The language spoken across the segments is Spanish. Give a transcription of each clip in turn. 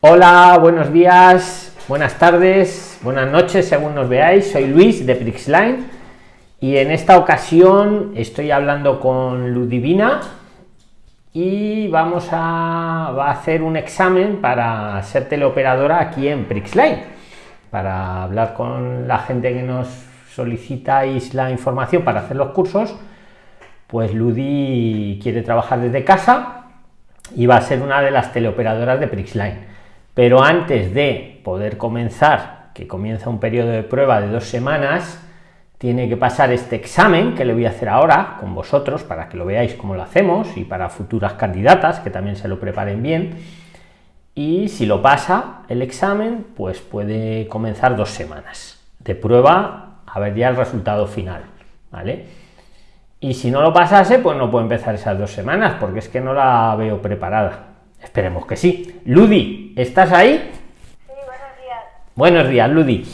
Hola, buenos días, buenas tardes, buenas noches, según nos veáis. Soy Luis de Prixline y en esta ocasión estoy hablando con Ludivina y vamos a, hacer un examen para ser teleoperadora aquí en Prixline para hablar con la gente que nos solicitáis la información para hacer los cursos pues Ludi quiere trabajar desde casa y va a ser una de las teleoperadoras de Prixline. Pero antes de poder comenzar, que comienza un periodo de prueba de dos semanas, tiene que pasar este examen que le voy a hacer ahora con vosotros para que lo veáis cómo lo hacemos y para futuras candidatas que también se lo preparen bien. Y si lo pasa el examen, pues puede comenzar dos semanas de prueba a ver ya el resultado final, ¿vale? y si no lo pasase pues no puedo empezar esas dos semanas porque es que no la veo preparada esperemos que sí. Ludi estás ahí sí, buenos días. Buenos días Ludi.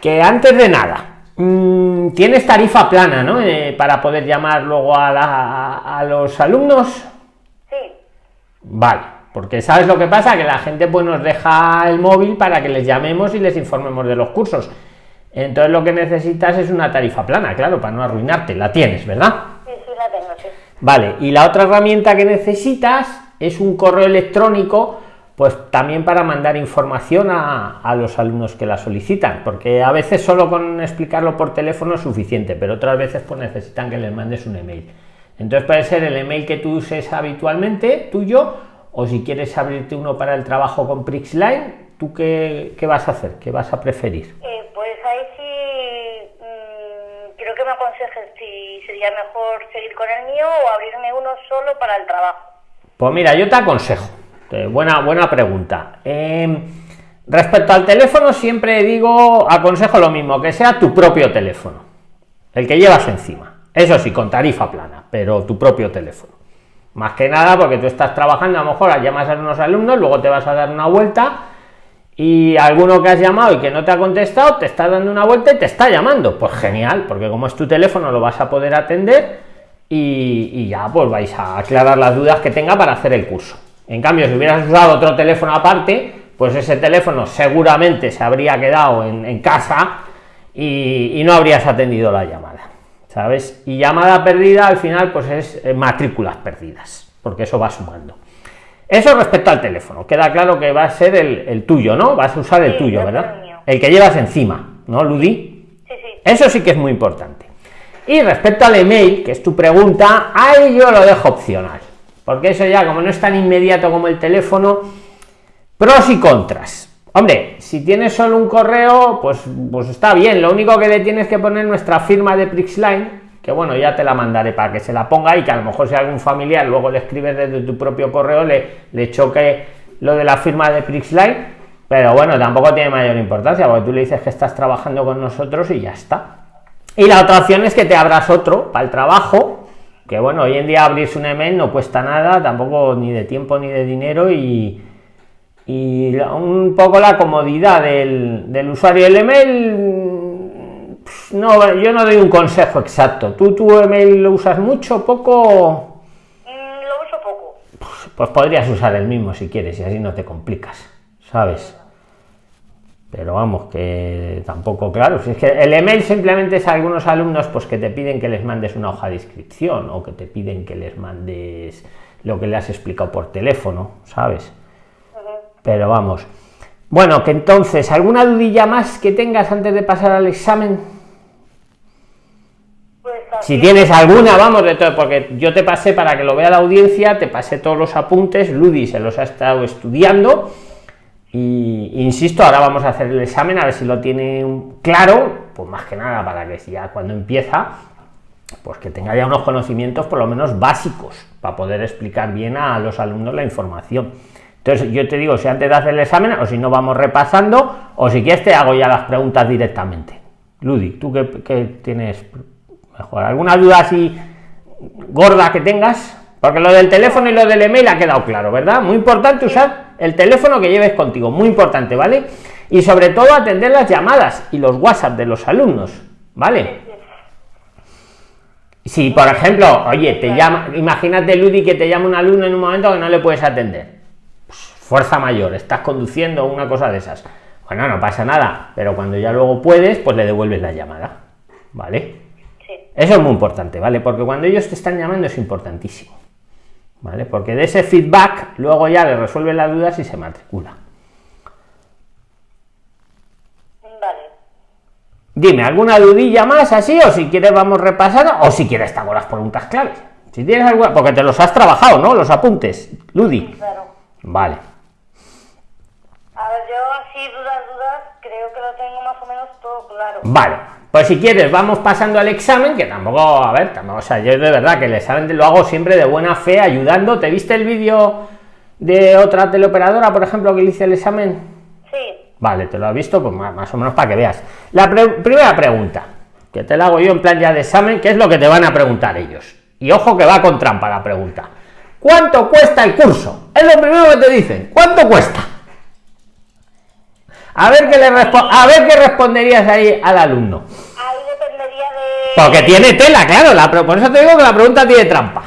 Que antes de nada mmm, tienes tarifa plana no eh, para poder llamar luego a, la, a, a, los alumnos. Sí. Vale porque sabes lo que pasa que la gente pues nos deja el móvil para que les llamemos y les informemos de los cursos. Entonces lo que necesitas es una tarifa plana, claro, para no arruinarte. La tienes, ¿verdad? Sí, sí, la tengo, sí. Vale, y la otra herramienta que necesitas es un correo electrónico, pues también para mandar información a, los alumnos que la solicitan, porque a veces solo con explicarlo por teléfono es suficiente, pero otras veces pues necesitan que les mandes un email. Entonces puede ser el email que tú uses habitualmente, tuyo, o si quieres abrirte uno para el trabajo con Prixline, ¿tú qué, qué vas a hacer? ¿Qué vas a preferir? Eh, pues ahí sí mmm, quiero que me aconsejes si sería mejor seguir con el mío o abrirme uno solo para el trabajo. Pues mira, yo te aconsejo. Buena, buena pregunta. Eh, respecto al teléfono, siempre digo, aconsejo lo mismo, que sea tu propio teléfono, el que llevas encima. Eso sí, con tarifa plana, pero tu propio teléfono. Más que nada porque tú estás trabajando, a lo mejor llamas a unos alumnos, luego te vas a dar una vuelta y alguno que has llamado y que no te ha contestado te está dando una vuelta y te está llamando pues genial porque como es tu teléfono lo vas a poder atender y, y, ya pues vais a aclarar las dudas que tenga para hacer el curso en cambio si hubieras usado otro teléfono aparte pues ese teléfono seguramente se habría quedado en, en casa y, y, no habrías atendido la llamada sabes y llamada perdida al final pues es eh, matrículas perdidas porque eso va sumando eso respecto al teléfono, queda claro que va a ser el, el tuyo, ¿no? Vas a usar el sí, tuyo, ¿verdad? El, el que llevas encima, ¿no, Ludi? Sí, sí. Eso sí que es muy importante. Y respecto al email, que es tu pregunta, ahí yo lo dejo opcional, porque eso ya, como no es tan inmediato como el teléfono, pros y contras. Hombre, si tienes solo un correo, pues, pues está bien, lo único que le tienes que poner nuestra firma de Prixline, que bueno, ya te la mandaré para que se la ponga y que a lo mejor si algún familiar luego le escribes desde tu propio correo le, le choque lo de la firma de Prixline, pero bueno, tampoco tiene mayor importancia porque tú le dices que estás trabajando con nosotros y ya está. Y la otra opción es que te abras otro para el trabajo, que bueno, hoy en día abrirse un email no cuesta nada, tampoco ni de tiempo ni de dinero y, y un poco la comodidad del, del usuario del email no, yo no doy un consejo exacto. ¿Tú tu email lo usas mucho, poco? Mm, lo uso poco. Pues, pues, podrías usar el mismo si quieres y así no te complicas, ¿sabes? Pero vamos, que tampoco, claro, si es que el email simplemente es a algunos alumnos pues que te piden que les mandes una hoja de inscripción o que te piden que les mandes lo que le has explicado por teléfono, ¿sabes? Uh -huh. Pero vamos. Bueno, que entonces, ¿alguna dudilla más que tengas antes de pasar al examen? Pues si tienes alguna, vamos, de todo, porque yo te pasé para que lo vea la audiencia, te pasé todos los apuntes, Ludi se los ha estado estudiando y insisto, ahora vamos a hacer el examen a ver si lo tiene claro, pues más que nada para que ya cuando empieza, pues que tenga ya unos conocimientos por lo menos básicos para poder explicar bien a los alumnos la información. Entonces yo te digo si antes de hacer el examen o si no vamos repasando o si quieres te hago ya las preguntas directamente. Ludi, ¿tú qué tienes mejor? ¿Alguna duda así gorda que tengas? Porque lo del teléfono y lo del email ha quedado claro, ¿verdad? Muy importante usar el teléfono que lleves contigo, muy importante, ¿vale? Y sobre todo atender las llamadas y los WhatsApp de los alumnos, ¿vale? Si, por ejemplo, oye, te llama, imagínate, Ludi, que te llama un alumno en un momento que no le puedes atender fuerza mayor, estás conduciendo una cosa de esas. Bueno, no pasa nada, pero cuando ya luego puedes, pues le devuelves la llamada, ¿vale? Sí. Eso es muy importante, ¿vale? Porque cuando ellos te están llamando es importantísimo, ¿vale? Porque de ese feedback luego ya le resuelve las dudas y se matricula. Vale. Dime, ¿alguna dudilla más así? O si quieres vamos repasando, o si quieres te hago las preguntas claves. Si tienes alguna, porque te los has trabajado, ¿no? Los apuntes, Ludi. Claro. Vale. A ver, yo así dudas, creo que lo tengo más o menos todo claro. Vale, pues si quieres vamos pasando al examen, que tampoco, a ver, tampoco, o sea, yo de verdad que el examen lo hago siempre de buena fe, ayudando. ¿Te viste el vídeo de otra teleoperadora, por ejemplo, que le hice el examen? Sí. Vale, te lo has visto, pues más, más o menos para que veas. La pre- primera pregunta, que te la hago yo en plan ya de examen, ¿qué es lo que te van a preguntar ellos? Y ojo que va con trampa la pregunta. ¿Cuánto cuesta el curso? Es lo primero que te dicen. ¿Cuánto cuesta? A ver qué le a ver qué responderías ahí al alumno. Ahí dependería de... Porque tiene tela, claro, la, por eso te digo que la pregunta tiene trampa.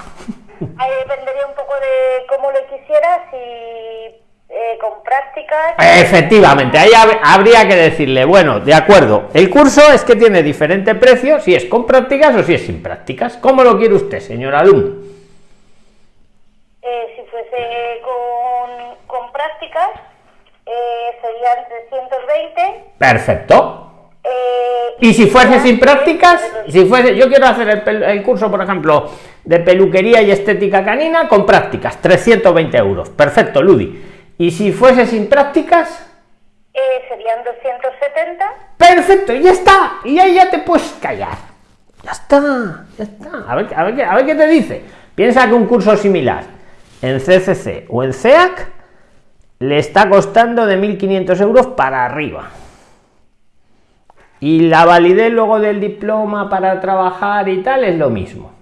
Ahí dependería un poco de cómo lo quisieras y eh, con prácticas. Efectivamente, ahí hab- habría que decirle, bueno, de acuerdo, el curso es que tiene diferente precio si es con prácticas o si es sin prácticas. ¿Cómo lo quiere usted, señor alumno? Eh, si fuese con, con prácticas, eh, serían 320. Perfecto. eh, Y si fuese sin prácticas, si fuese, yo quiero hacer el, curso, por ejemplo, de peluquería y estética canina con prácticas, 320 euros. Perfecto, Ludi. Y si fuese sin prácticas, eh, serían 270. Perfecto, y ya está. Y ahí ya te puedes callar. Ya está, ya está. A ver, a ver, qué- a ver qué te dice. Piensa que un curso similar en CCC o en CEAC le está costando de 1.500 euros para arriba. Y la validez luego del diploma para trabajar y tal es lo mismo.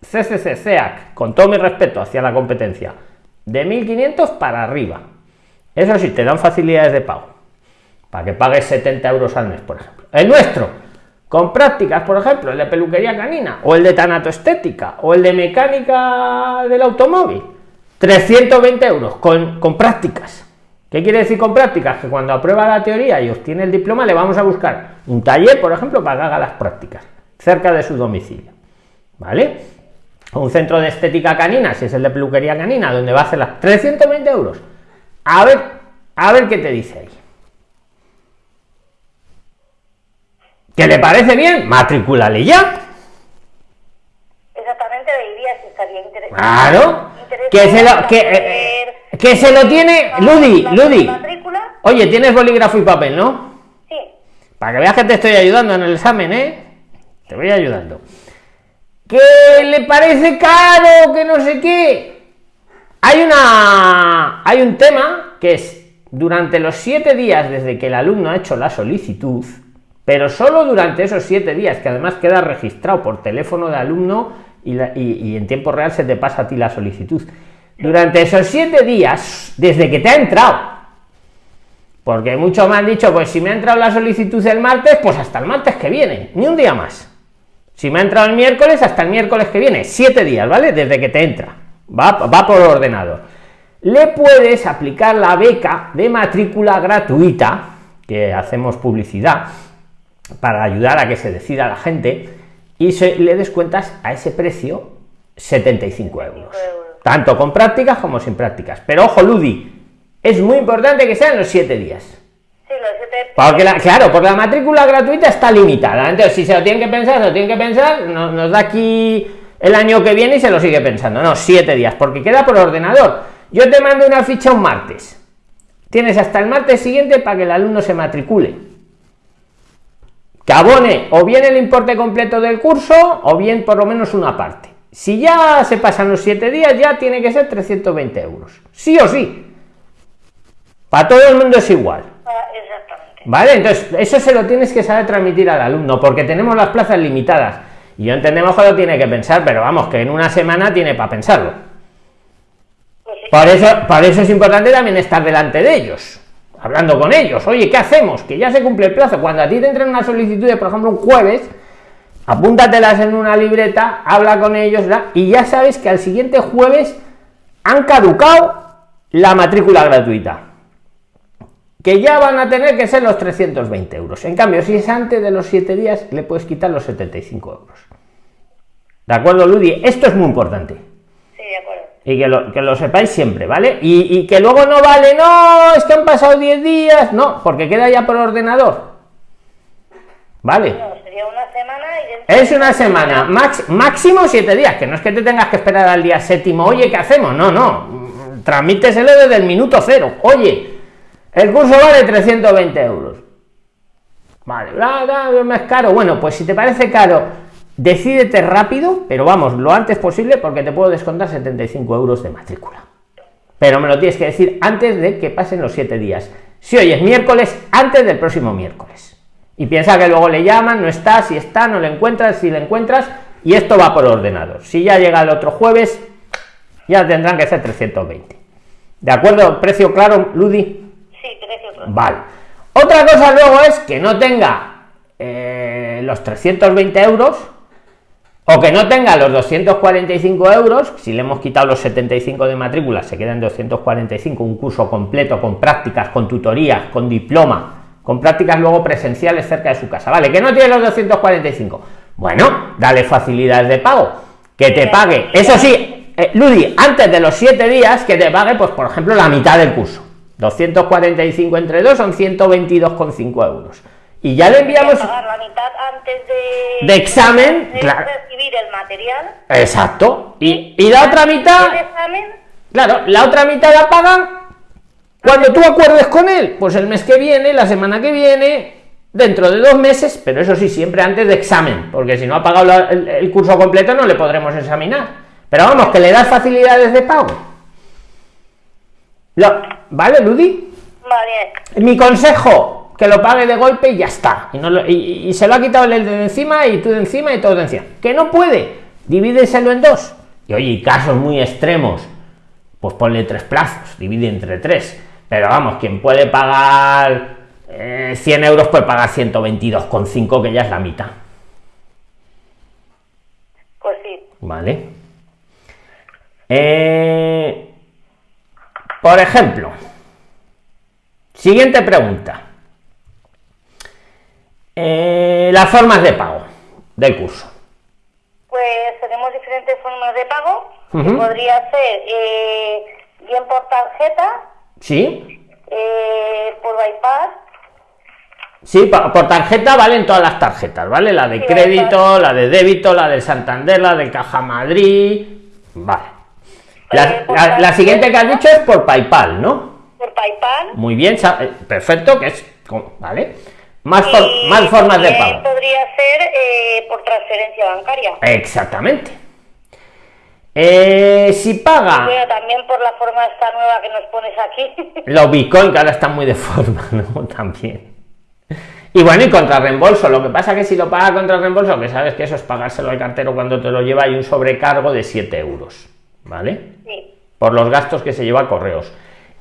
CCC, CEAC, con todo mi respeto hacia la competencia, de 1.500 para arriba. Eso sí, te dan facilidades de pago. Para que pagues 70 euros al mes, por ejemplo. El nuestro, con prácticas, por ejemplo, el de peluquería canina, o el de tanatoestética, o el de mecánica del automóvil. 320 euros con, con prácticas. ¿Qué quiere decir con prácticas? Que cuando aprueba la teoría y obtiene el diploma, le vamos a buscar un taller, por ejemplo, para que haga las prácticas, cerca de su domicilio. ¿Vale? O un centro de estética canina, si es el de peluquería canina, donde va a hacer las 320 euros. A ver, a ver qué te dice ahí. ¿Que le parece bien? Matricúlale ya. Exactamente, diría si estaría interesante. Claro. Que se lo, que, eh, eh, que se lo tiene. Ludi, Ludi. Oye, tienes bolígrafo y papel, ¿no? sí. Para que veas que te estoy ayudando en el examen, ¿eh? Te voy ayudando. Que le parece caro, que no sé qué. Hay una. Hay un tema que es durante los siete días desde que el alumno ha hecho la solicitud, pero solo durante esos siete días, que además queda registrado por teléfono de alumno y, la- y- en tiempo real se te pasa a ti la solicitud. Durante esos siete días, desde que te ha entrado, porque muchos me han dicho, pues si me ha entrado la solicitud el martes, pues hasta el martes que viene, ni un día más. Si me ha entrado el miércoles, hasta el miércoles que viene, siete días, ¿vale? Desde que te entra. Va, va por ordenador. Le puedes aplicar la beca de matrícula gratuita, que hacemos publicidad, para ayudar a que se decida la gente, y se, le descuentas a ese precio 75 euros. Tanto con prácticas como sin prácticas. Pero ojo, Ludi, es muy importante que sean los siete días. Sí, lo siete. Porque la, claro, porque la matrícula gratuita está limitada. Entonces, si se lo tienen que pensar, se lo tienen que pensar, no- nos da aquí el año que viene y se lo sigue pensando. No, siete días, porque queda por ordenador. Yo te mando una ficha un martes. Tienes hasta el martes siguiente para que el alumno se matricule. Que abone o bien el importe completo del curso o bien por lo menos una parte. Si ya se pasan los siete días, ya tiene que ser 320 euros. Sí o sí. Para todo el mundo es igual. Exactamente. ¿Vale? Entonces, eso se lo tienes que saber transmitir al alumno, porque tenemos las plazas limitadas. Y yo entendemos que lo tiene que pensar, pero vamos, que en una semana tiene para pensarlo. Pues sí. Por eso, por eso es importante también estar delante de ellos, hablando con ellos. Oye, ¿qué hacemos? Que ya se cumple el plazo. Cuando a ti te entren una solicitud, de, por ejemplo, un jueves, apúntatelas en una libreta, habla con ellos, y ya sabes que al siguiente jueves han caducado la matrícula gratuita que ya van a tener que ser los 320 euros. En cambio, si es antes de los 7 días, le puedes quitar los 75 euros. ¿De acuerdo, Ludi? Esto es muy importante. Y que lo, que lo sepáis siempre, ¿vale? Y, y, que luego no vale, no, es que han pasado 10 días, no, porque queda ya por ordenador. ¿Vale? No, sería una semana y Es una semana, max, máximo 7 días, que no es que te tengas que esperar al día séptimo, oye, ¿qué hacemos? No, no, tramíteselo desde el minuto cero. Oye, el curso vale 320 euros. Vale, es caro. Bueno, pues si te parece caro, decídete rápido, pero vamos, lo antes posible, porque te puedo descontar 75 euros de matrícula. Pero me lo tienes que decir antes de que pasen los 7 días. Si hoy es miércoles, antes del próximo miércoles. Y piensa que luego le llaman, no está, si está, no le encuentras, si le encuentras, y esto va por ordenador. Si ya llega el otro jueves, ya tendrán que ser 320. ¿De acuerdo? ¿Precio claro, Ludi? Vale. Otra cosa luego es que no tenga eh, los 320 euros o que no tenga los 245 euros, si le hemos quitado los 75 de matrícula, se quedan 245, un curso completo con prácticas, con tutorías, con diploma, con prácticas luego presenciales cerca de su casa, ¿vale? Que no tiene los 245. Bueno, dale facilidades de pago, que te pague, eso sí, eh, Ludi, antes de los 7 días, que te pague, pues por ejemplo, la mitad del curso 245 entre 2 son 122,5 euros. Y ya le enviamos... la mitad antes de... De examen, de claro. recibir el material. Exacto. Y, y la otra mitad... ¿El examen? Claro, la otra mitad la pagan cuando tú acuerdes con él. Pues el mes que viene, la semana que viene, dentro de dos meses, pero eso sí, siempre antes de examen, porque si no ha pagado la- el, el curso completo no le podremos examinar. Pero vamos, que le das facilidades de pago. Lo- ¿Vale, Ludi? Vale. Mi consejo, que lo pague de golpe y ya está. Y, no lo- y- y se lo ha quitado el de encima y tú de encima y todo de encima. Que no puede, divídeselo en dos. Y oye, casos muy extremos, pues ponle tres plazos, divide entre tres. Pero vamos, quien puede pagar eh, 100 euros puede pagar 122,5, que ya es la mitad. Pues sí. ¿Vale? Eh, por ejemplo, siguiente pregunta. Eh, las formas de pago del curso. Pues tenemos diferentes formas de pago. Podría ser eh, bien por tarjeta, ¿Sí? eh, por bypass, Sí, por tarjeta valen todas las tarjetas, ¿vale? La de Sí, crédito, la de débito, la de Santander, la de Caja Madrid. Vale. La, Eh, la- la siguiente que has dicho es por PayPal, ¿no? por PayPal. Muy bien, perfecto, que es, ¿vale? Más, for- y más formas de también pago. Podría ser eh, por transferencia bancaria. Exactamente. Eh, si paga Bueno, también por la forma esta nueva que nos pones aquí. los Bitcoin, que ahora están muy de forma, ¿no? También. Y bueno, y contra reembolso. Lo que pasa que si lo paga contra reembolso, que sabes que eso es pagárselo al cartero cuando te lo lleva, hay un sobrecargo de 7 euros, ¿vale? sí. por los gastos que se lleva a correos.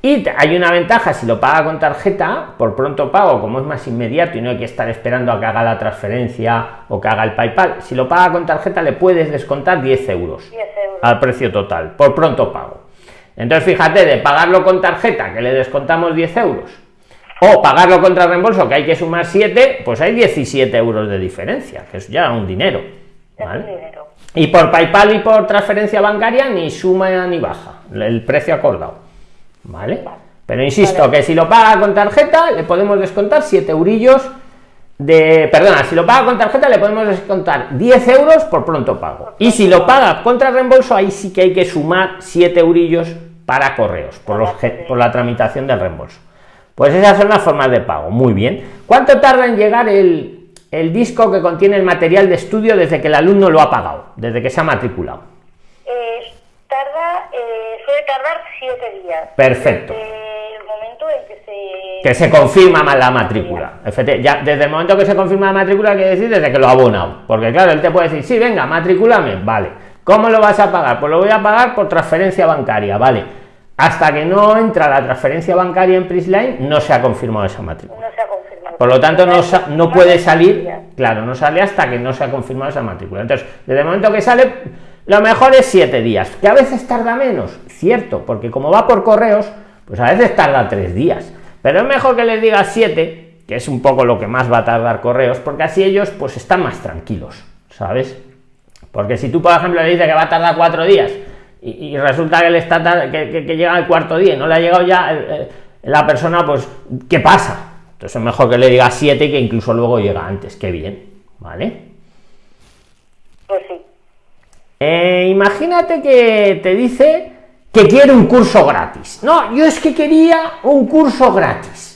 Y hay una ventaja si lo paga con tarjeta, por pronto pago, como es más inmediato y no hay que estar esperando a que haga la transferencia o que haga el PayPal. Si lo paga con tarjeta, le puedes descontar 10 euros 10 euros. al precio total, por pronto pago. Entonces, fíjate, de pagarlo con tarjeta, que le descontamos 10 euros, o pagarlo contra reembolso, que hay que sumar 7, pues hay 17 euros de diferencia, que es ya un dinero. Es un ¿vale? dinero. Y por PayPal y por transferencia bancaria ni suma ni baja el precio acordado. ¿Vale? Pero insisto que si lo paga con tarjeta le podemos descontar 7 eurillos de. Perdona, si lo paga con tarjeta le podemos descontar 10 euros por pronto pago. Y si lo paga contra reembolso, ahí sí que hay que sumar 7 eurillos para correos por, los, por la tramitación del reembolso. Pues esas son las formas de pago. Muy bien. ¿Cuánto tarda en llegar el, el disco que contiene el material de estudio desde que el alumno lo ha pagado, desde que se ha matriculado? Eh, tarda, eh, suele 7 días. Perfecto. Desde el momento en que se... Que se confirma más la matrícula. Ya, desde el momento que se confirma la matrícula, quiere decir desde que lo ha abonado. Porque claro, él te puede decir, sí, venga, matricúlame, vale. ¿Cómo lo vas a pagar? Pues lo voy a pagar por transferencia bancaria, vale. Hasta que no entra la transferencia bancaria en Prisline, no se ha confirmado esa matrícula. No se ha confirmado. Por lo tanto, no, no puede salir, claro, no sale hasta que no se ha confirmado esa matrícula. Entonces, desde el momento que sale, lo mejor es siete días, que a veces tarda menos, cierto, porque como va por correos, pues a veces tarda tres días, pero es mejor que les diga siete, que es un poco lo que más va a tardar correos, porque así ellos pues están más tranquilos, ¿sabes? Porque si tú, por ejemplo, le dices que va a tardar cuatro días y, resulta que, le está que, llega al cuarto día y no le ha llegado ya la persona, pues, ¿qué pasa? Entonces es mejor que le diga siete que incluso luego llega antes, qué bien, ¿vale? Pues sí. Eh, imagínate que te dice que quiere un curso gratis. No, yo es que quería un curso gratis.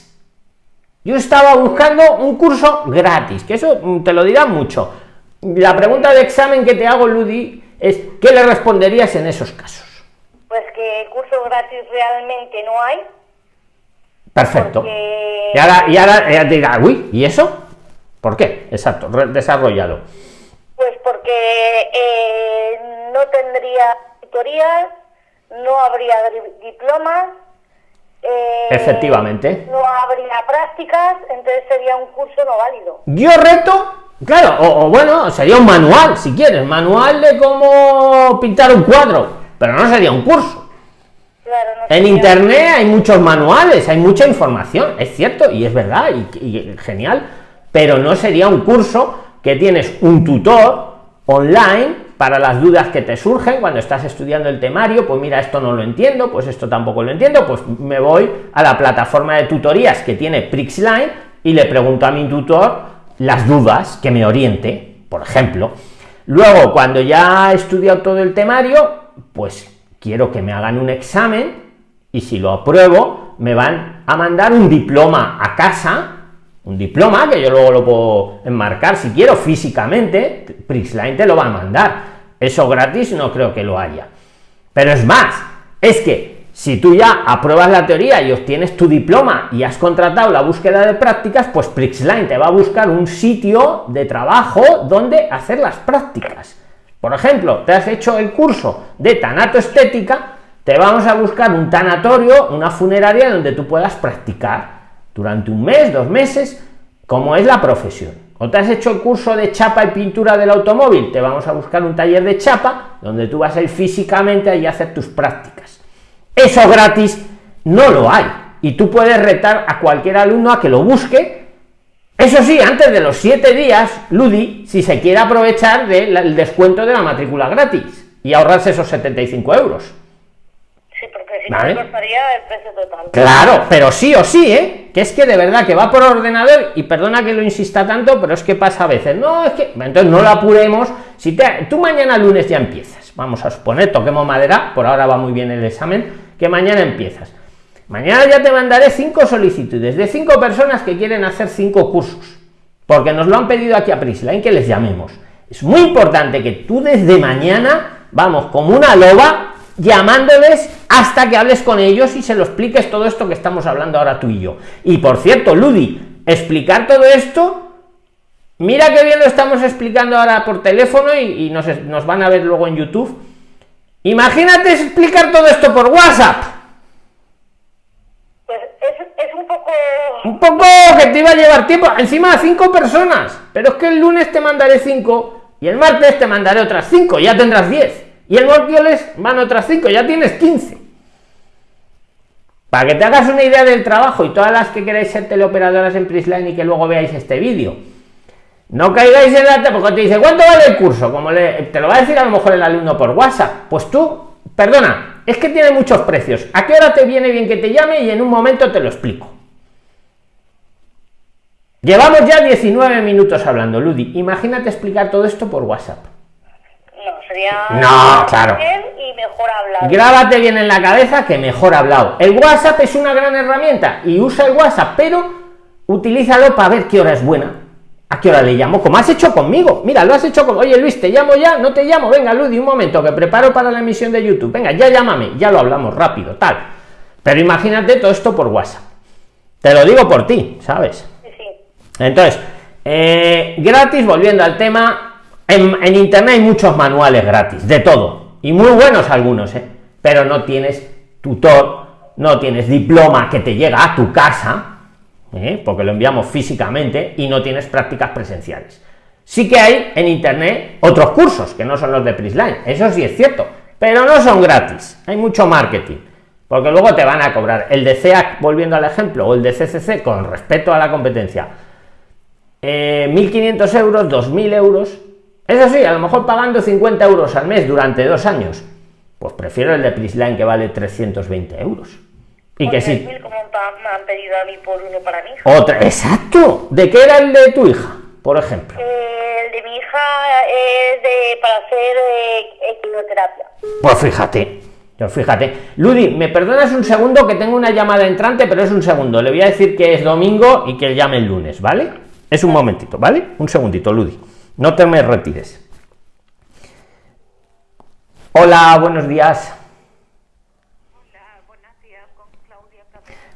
Yo estaba buscando un curso gratis, que eso te lo dirá mucho. La pregunta de examen que te hago, Ludi, es ¿qué le responderías en esos casos? Pues que curso gratis realmente no hay. Perfecto. Y ahora, y ahora ella dirá, uy, ¿y eso? ¿Por qué? Exacto, desarrollado. Pues porque eh, no tendría tutorías, no habría diplomas. Eh, Efectivamente. No habría prácticas, entonces sería un curso no válido. Yo reto, claro, o, bueno, sería un manual, si quieres, manual de cómo pintar un cuadro, pero no sería un curso. en internet hay muchos manuales, hay mucha información, es cierto, y es verdad, y genial, pero no sería un curso que tienes un tutor online para las dudas que te surgen cuando estás estudiando el temario, pues mira, esto no lo entiendo, pues esto tampoco lo entiendo, pues me voy a la plataforma de tutorías que tiene Prixline y le pregunto a mi tutor las dudas que me oriente, por ejemplo. Luego, cuando ya he estudiado todo el temario, pues quiero que me hagan un examen y si lo apruebo, me van a mandar un diploma a casa un diploma que yo luego lo puedo enmarcar si quiero físicamente, Prixline te lo va a mandar. Eso gratis no creo que lo haya. Pero es más, es que si tú ya apruebas la teoría y obtienes tu diploma y has contratado la búsqueda de prácticas, pues Prixline te va a buscar un sitio de trabajo donde hacer las prácticas. Por ejemplo, te has hecho el curso de tanato estética, te vamos a buscar un tanatorio, una funeraria donde tú puedas practicar durante un mes, dos meses, como es la profesión. O te has hecho el curso de chapa y pintura del automóvil, te vamos a buscar un taller de chapa donde tú vas a ir físicamente y a hacer tus prácticas. Eso gratis no lo hay. Y tú puedes retar a cualquier alumno a que lo busque. Eso sí, antes de los siete días, Ludi, si se quiere aprovechar del descuento de la matrícula gratis y ahorrarse esos 75 euros. Sí, porque si no costaría el precio total. Claro, pero sí o sí, ¿eh? Que es que de verdad que va por ordenador y perdona que lo insista tanto, pero es que pasa a veces. No, es que entonces no lo apuremos. Si te, tú mañana lunes ya empiezas, vamos a suponer, toquemos madera, por ahora va muy bien el examen, que mañana empiezas. Mañana ya te mandaré cinco solicitudes de cinco personas que quieren hacer cinco cursos, porque nos lo han pedido aquí a Prisline que les llamemos. Es muy importante que tú desde mañana, vamos, como una loba, llamándoles hasta que hables con ellos y se lo expliques todo esto que estamos hablando ahora tú y yo. Y por cierto, Ludi, explicar todo esto, mira que bien lo estamos explicando ahora por teléfono y, nos, nos, van a ver luego en YouTube. Imagínate explicar todo esto por WhatsApp. Pues es, un poco... Un poco que te iba a llevar tiempo, encima a cinco personas, pero es que el lunes te mandaré cinco y el martes te mandaré otras cinco, ya tendrás diez y el miércoles van otras 5, ya tienes 15. Para que te hagas una idea del trabajo y todas las que queráis ser teleoperadoras en Prisline y que luego veáis este vídeo. No caigáis en la porque te dice, ¿cuánto vale el curso? Como te lo va a decir a lo mejor el alumno por WhatsApp. Pues tú, perdona, es que tiene muchos precios. ¿A qué hora te viene bien que te llame? Y en un momento te lo explico. Llevamos ya 19 minutos hablando, Ludi. Imagínate explicar todo esto por WhatsApp. No, claro. y mejor hablado. Grábate bien en la cabeza que mejor hablado. El WhatsApp es una gran herramienta y usa el WhatsApp, pero utilízalo para ver qué hora es buena. ¿A qué hora le llamo? Como has hecho conmigo. Mira, lo has hecho con. Oye, Luis, te llamo ya, no te llamo. Venga, Ludi, un momento, que preparo para la emisión de YouTube. Venga, ya llámame, ya lo hablamos rápido, tal. Pero imagínate todo esto por WhatsApp. Te lo digo por ti, ¿sabes? Sí. Entonces, eh, gratis, volviendo al tema, en, internet hay muchos manuales gratis, de todo, y muy buenos algunos, ¿eh? pero no tienes tutor, no tienes diploma que te llega a tu casa, ¿eh? porque lo enviamos físicamente, y no tienes prácticas presenciales. Sí que hay en internet otros cursos que no son los de Prisline, eso sí es cierto, pero no son gratis, hay mucho marketing, porque luego te van a cobrar el de CEAC, volviendo al ejemplo, o el de CCC con respecto a la competencia, 1.500 eh, euros, 2.000 euros, eso sí, a lo mejor pagando 50 euros al mes durante dos años, pues prefiero el de Prisline que vale 320 euros. Y que sí. Como me han pedido a mí por uno para mi hija. Otra, exacto. ¿De qué era el de tu hija, por ejemplo? Eh, el de mi hija es de para hacer eh, quimioterapia. Pues fíjate. Pues fíjate. Ludi, ¿me perdonas un segundo que tengo una llamada entrante, pero es un segundo. Le voy a decir que es domingo y que llame el lunes, ¿vale? Es un momentito, ¿vale? Un segundito, Ludi. No te me retires. Hola, buenos días.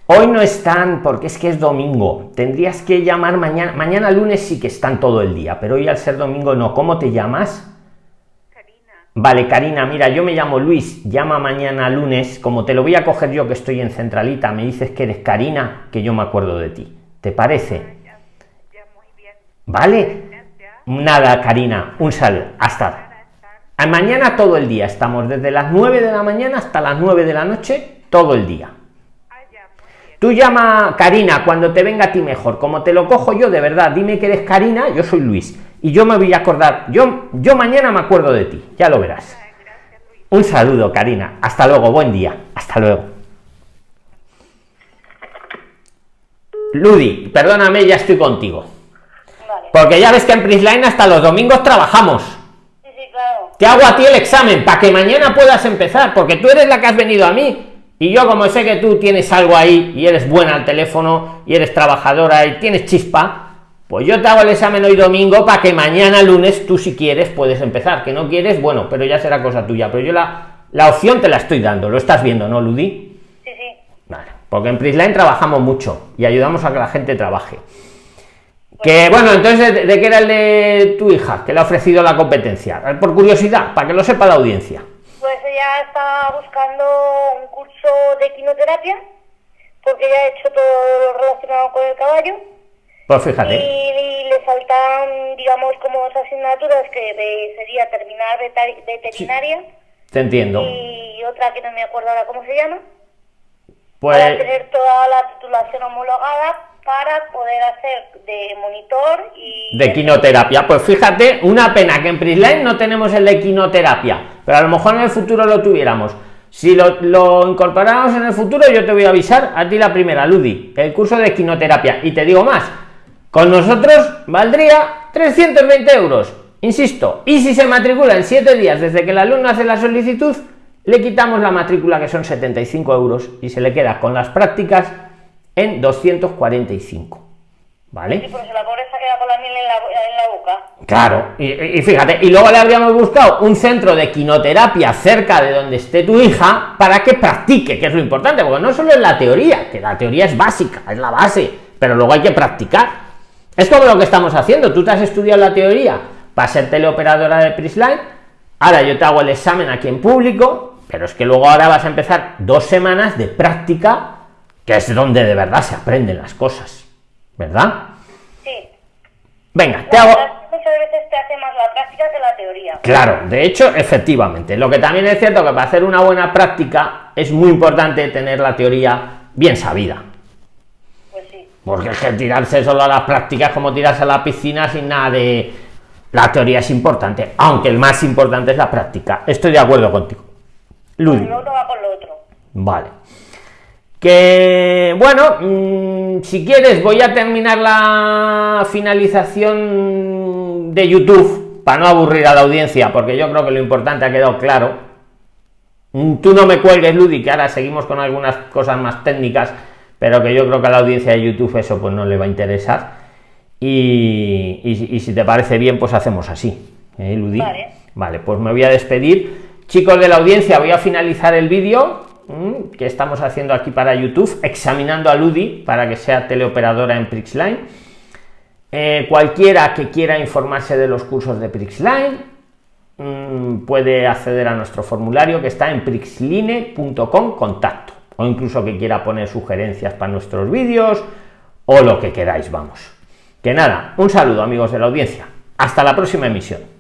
Hoy no están porque es que es domingo. Tendrías que llamar mañana. Mañana lunes sí que están todo el día, pero hoy al ser domingo no. ¿Cómo te llamas? Karina. Vale, Karina, mira, yo me llamo Luis. Llama mañana lunes. Como te lo voy a coger yo que estoy en Centralita, me dices que eres Karina, que yo me acuerdo de ti. ¿Te parece? Ya, muy bien. ¿Vale? Nada, Karina. Un saludo. Hasta. Mañana todo el día. Estamos desde las 9 de la mañana hasta las 9 de la noche, todo el día. Tú llama Karina cuando te venga a ti mejor. Como te lo cojo yo, de verdad, dime que eres Karina, yo soy Luis. Y yo me voy a acordar, yo, yo mañana me acuerdo de ti, ya lo verás. Un saludo, Karina. Hasta luego, buen día. Hasta luego. Ludi, perdóname, ya estoy contigo. Porque ya ves que en Prisline hasta los domingos trabajamos. Sí, sí, claro. Te hago a ti el examen para que mañana puedas empezar, porque tú eres la que has venido a mí y yo como sé que tú tienes algo ahí y eres buena al teléfono y eres trabajadora y tienes chispa, pues yo te hago el examen hoy domingo para que mañana lunes tú si quieres puedes empezar. Que no quieres, bueno, pero ya será cosa tuya. Pero yo la, la opción te la estoy dando, lo estás viendo, ¿no, Ludi? Sí, sí. Vale, porque en Prisline trabajamos mucho y ayudamos a que la gente trabaje. Que bueno, entonces, ¿de, qué era el de tu hija que le ha ofrecido la competencia? Por curiosidad, para que lo sepa la audiencia. Pues ella está buscando un curso de quinoterapia, porque ella ha hecho todo lo relacionado con el caballo. Pues fíjate. Y, le faltan, digamos, como dos asignaturas que sería terminar veterinaria. te entiendo. Y otra que no me acuerdo ahora cómo se llama. Pues... Para tener toda la titulación homologada para poder hacer de monitor y... De quinoterapia. Pues fíjate, una pena que en Prisline no tenemos el de quinoterapia, pero a lo mejor en el futuro lo tuviéramos. Si lo, lo incorporamos en el futuro, yo te voy a avisar a ti la primera, Ludi, el curso de quinoterapia. Y te digo más, con nosotros valdría 320 euros. Insisto, y si se matricula en 7 días desde que el alumno hace la solicitud, le quitamos la matrícula que son 75 euros y se le queda con las prácticas en 245. ¿Vale? Sí, porque la pobreza queda con la miel en la, en la boca. Claro, y, fíjate, y luego le habríamos buscado un centro de quinoterapia cerca de donde esté tu hija para que practique, que es lo importante, porque no solo es la teoría, que la teoría es básica, es la base, pero luego hay que practicar. Es como lo que estamos haciendo, tú te has estudiado la teoría para ser teleoperadora de Prisline, ahora yo te hago el examen aquí en público, pero es que luego ahora vas a empezar dos semanas de práctica que es donde de verdad se aprenden las cosas, ¿verdad? Sí. Venga, te hago... Muchas veces te hace más la práctica que la teoría. Claro, de hecho, efectivamente. Lo que también es cierto que para hacer una buena práctica es muy importante tener la teoría bien sabida. Pues sí. Porque es que tirarse solo a las prácticas como tirarse a la piscina sin nada de... La teoría es importante, aunque el más importante es la práctica. Estoy de acuerdo contigo. Ludi. Lo va con lo otro. Vale que bueno mm, si quieres voy a terminar la finalización de youtube para no aburrir a la audiencia porque yo creo que lo importante ha quedado claro mm, tú no me cuelgues Ludi que ahora seguimos con algunas cosas más técnicas pero que yo creo que a la audiencia de youtube eso pues no le va a interesar y, si te parece bien pues hacemos así ¿eh, Ludi? Vale. vale pues me voy a despedir chicos de la audiencia voy a finalizar el vídeo que estamos haciendo aquí para YouTube, examinando a Ludi para que sea teleoperadora en Prixline. Eh, cualquiera que quiera informarse de los cursos de Prixline mm, puede acceder a nuestro formulario que está en prixline.com contacto o incluso que quiera poner sugerencias para nuestros vídeos o lo que queráis, vamos. Que nada, un saludo amigos de la audiencia. Hasta la próxima emisión.